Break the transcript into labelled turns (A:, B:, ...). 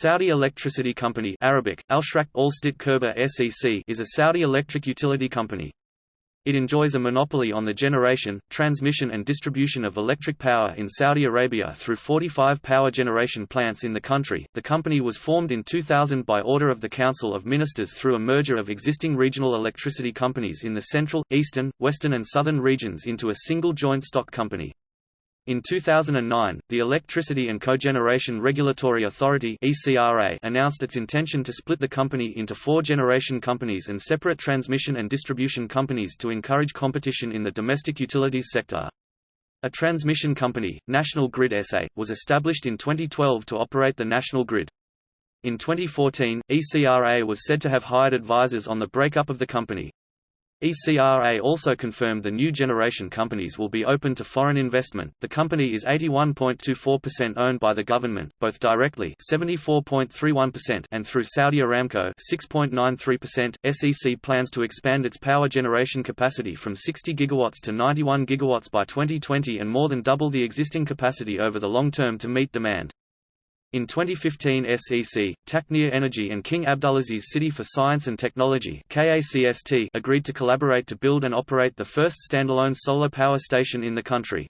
A: Saudi Electricity Company Arabic, Al-Shraq Al-Stit SEC is a Saudi electric utility company. It enjoys a monopoly on the generation, transmission and distribution of electric power in Saudi Arabia through 45 power generation plants in the country. The company was formed in 2000 by order of the Council of Ministers through a merger of existing regional electricity companies in the central, eastern, western and southern regions into a single joint stock company. In 2009, the Electricity and Cogeneration Regulatory Authority announced its intention to split the company into four generation companies and separate transmission and distribution companies to encourage competition in the domestic utilities sector. A transmission company, National Grid SA, was established in 2012 to operate the national grid. In 2014, ECRA was said to have hired advisors on the breakup of the company. ECRA also confirmed the new generation companies will be open to foreign investment. The company is 81.24% owned by the government, both directly 74.31% and through Saudi Aramco 6.93%. SEC plans to expand its power generation capacity from 60 gigawatts to 91 gigawatts by 2020 and more than double the existing capacity over the long term to meet demand. In 2015 SEC, Taqnia Energy and King Abdulaziz City for Science and Technology agreed to collaborate to build and operate the first standalone solar power station in the country.